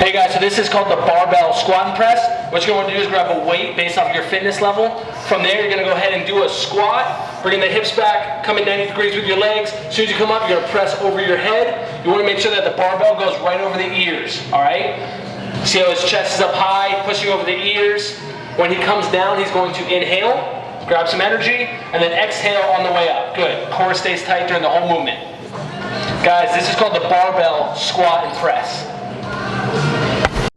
Hey guys, so this is called the barbell squat and press. What you're going to do is grab a weight based off your fitness level. From there, you're going to go ahead and do a squat, bringing the hips back, coming 90 degrees with your legs. As soon as you come up, you're going to press over your head. You want to make sure that the barbell goes right over the ears, all right? See how his chest is up high, pushing over the ears. When he comes down, he's going to inhale, grab some energy, and then exhale on the way up. Good. Core stays tight during the whole movement. Guys, this is called the barbell squat and press.